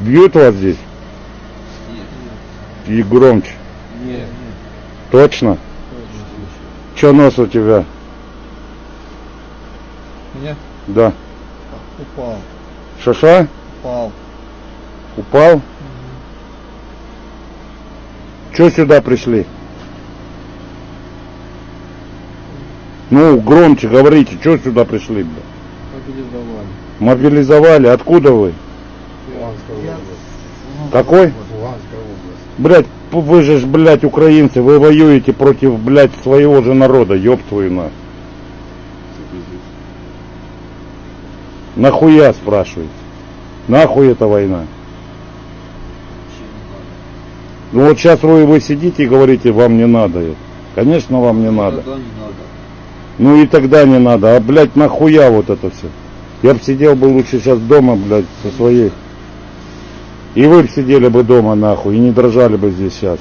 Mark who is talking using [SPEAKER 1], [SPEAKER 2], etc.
[SPEAKER 1] Бьют вас здесь? И громче.
[SPEAKER 2] Нет.
[SPEAKER 1] Точно? Че нос у тебя?
[SPEAKER 2] Меня
[SPEAKER 1] Да.
[SPEAKER 2] упал.
[SPEAKER 1] Шаша?
[SPEAKER 2] Упал.
[SPEAKER 1] Упал? Че сюда пришли? Ну, громче говорите, что сюда пришли?
[SPEAKER 2] Мобилизовали.
[SPEAKER 1] Мобилизовали, откуда вы? Какой? Блять, вы же, ж, блядь, украинцы, вы воюете против, блядь, своего же народа, ёб твою на. Нахуя, спрашиваете? Нахуй эта война? Ну вот сейчас вы, вы сидите и говорите, вам не надо это. Конечно, вам не надо.
[SPEAKER 3] Не надо.
[SPEAKER 1] Ну и тогда не надо. А, блядь, нахуя вот это все? Я бы сидел бы лучше сейчас дома, блядь, со своей. И вы сидели бы дома, нахуй, и не дрожали бы здесь сейчас.